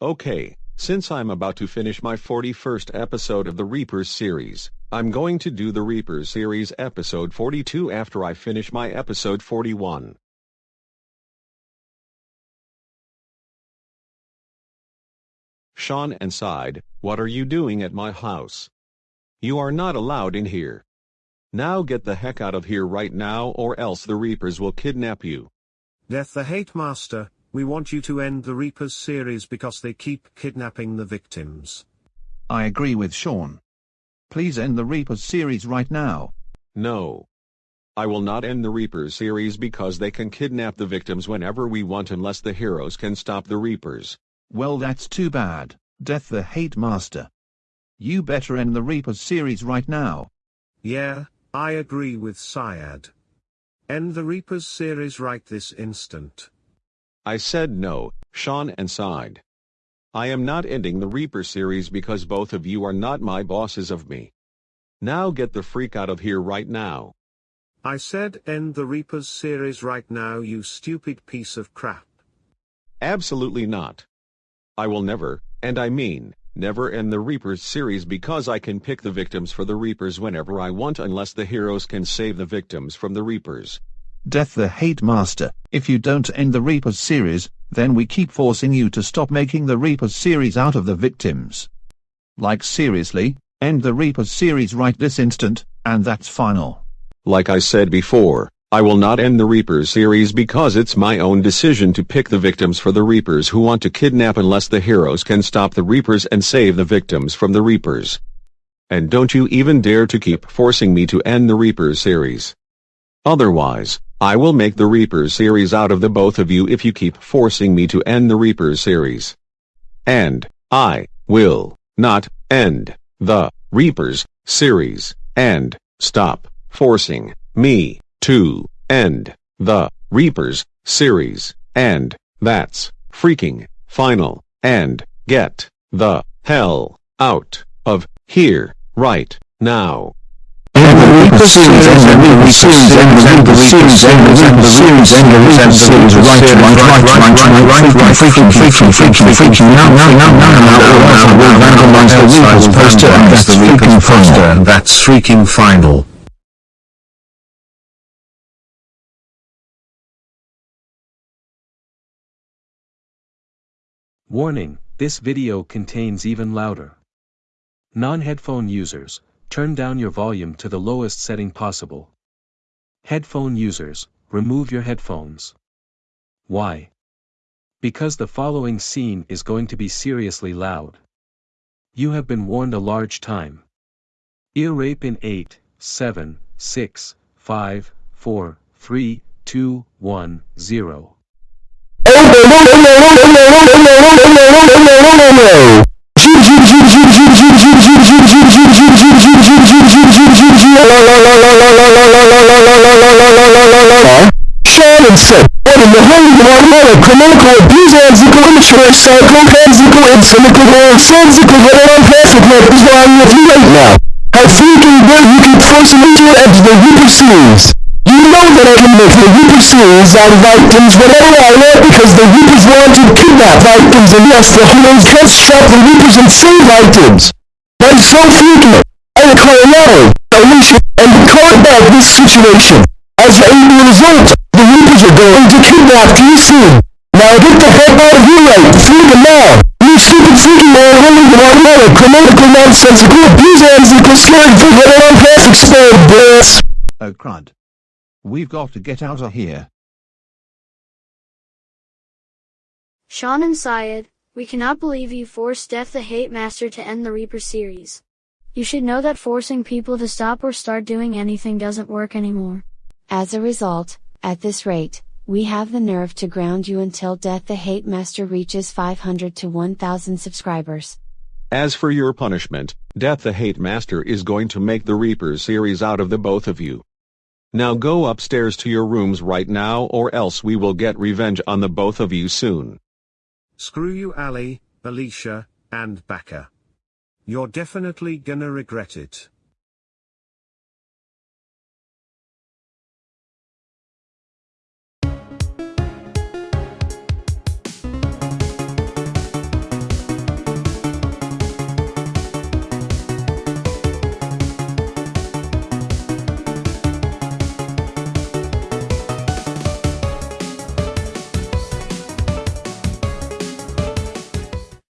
Okay, since I'm about to finish my 41st episode of the Reapers series, I'm going to do the Reapers series episode 42 after I finish my episode 41. Sean and Syed, What are you doing at my house? You are not allowed in here. Now get the heck out of here right now or else the Reapers will kidnap you. Death the Hate Master, we want you to end the Reapers series because they keep kidnapping the victims. I agree with Sean. Please end the Reapers series right now. No. I will not end the Reapers series because they can kidnap the victims whenever we want unless the heroes can stop the Reapers. Well that's too bad, Death the Hate Master. You better end the Reapers series right now. Yeah, I agree with Syed. End the Reapers series right this instant. I said no, Sean and Syed. I am not ending the Reaper series because both of you are not my bosses of me. Now get the freak out of here right now. I said end the Reapers series right now you stupid piece of crap. Absolutely not. I will never, and I mean, never end the Reapers series because I can pick the victims for the Reapers whenever I want unless the heroes can save the victims from the Reapers. Death the Hate Master, if you don't end the Reapers series, then we keep forcing you to stop making the Reapers series out of the victims. Like seriously, end the Reapers series right this instant, and that's final. Like I said before, I will not end the Reapers series because it's my own decision to pick the victims for the Reapers who want to kidnap unless the heroes can stop the Reapers and save the victims from the Reapers. And don't you even dare to keep forcing me to end the Reapers series. Otherwise, I will make the Reapers series out of the both of you if you keep forcing me to end the Reapers series. And, I, will, not, end, the, Reapers, series, and, stop, forcing, me, to end the Reapers series, and that's freaking final, and get the hell out of here right now. And the Reaper series, and the Reaper series, and the Reaper series, and the Reaper series, and the Reaper series, right, right, right, right, right, right, freaking, freaking, freaking, freaking, now, now, now, now, now, now, now, vandalize the Reapers poster, and that's freaking final, and that's freaking final. Warning, this video contains even louder. Non-headphone users, turn down your volume to the lowest setting possible. Headphone users, remove your headphones. Why? Because the following scene is going to be seriously loud. You have been warned a large time. Ear rape in 8, 7, 6, 5, 4, 3, 2, 1, 0. And said, what in the holy water canonical abuser and zico immature cycle and and cynical zico veteran perfect net is lying with you right now. How freaking dare you keep forcing me to enter the Reaper series? You know that I can make the Reaper series out of items whenever I want because the Reapers want to kidnap items and yes, the heroes can't stop the Reapers and save items. I'm so freaking I declare now, Alicia, and declare about this situation. As a result, the Reapers are going to kidnap you soon. Now get the heck out of here right, freaking now. You stupid freaking man, holy automatic, grammatical nonsensical, abuser, and equal scared for what I'm half explode, bitch. Oh crud. We've got to get out of here. Sean and Syed, we cannot believe you forced Death the Hate Master to end the Reaper series. You should know that forcing people to stop or start doing anything doesn't work anymore. As a result, at this rate, we have the nerve to ground you until Death the Hate Master reaches 500 to 1000 subscribers. As for your punishment, Death the Hate Master is going to make the Reapers series out of the both of you. Now go upstairs to your rooms right now or else we will get revenge on the both of you soon. Screw you Ali, Alicia, and Baka. You're definitely gonna regret it.